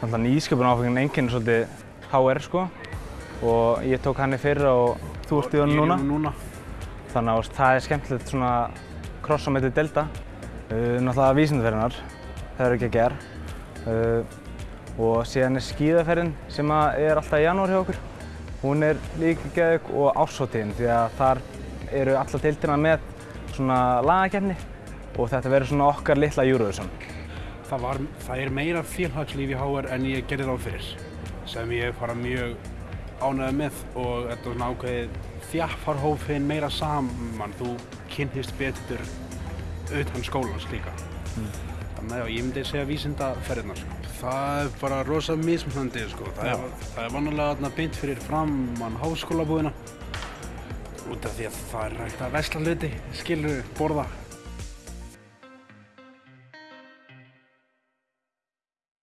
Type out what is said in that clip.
Þannig að nýsköpun áfengin enginn svolítið HR sko og ég tók hann í fyrra og þú ert í honum núna. núna. Þannig að það er skemmtilegt svona kross á milli delta. Uh, náttúrulega vísindaferðinar, það er ekki að gera. Uh, og síðan er skíðaferðin sem er alltaf í janúar hjá okkur. Hún er líka geðug og ásóttíðin því að þar eru alla deildina með svona lagakefni og þetta verður svona okkar litla Eurovision. Það, var, það er meira félagslíf í HR en ég gerði ráð fyrir sem ég er bara mjög ánægð með og þetta er svona ákveðið þjaffarhófinn meira saman þú kynnist betur utan skólans líka þannig að ég myndi segja vísindaferðina sko. það er bara rosa mismunandi sko. það, er, það er vannulega þarna beint fyrir framann háskólabúðina út af því að það er hægt að vesla hluti skilur borða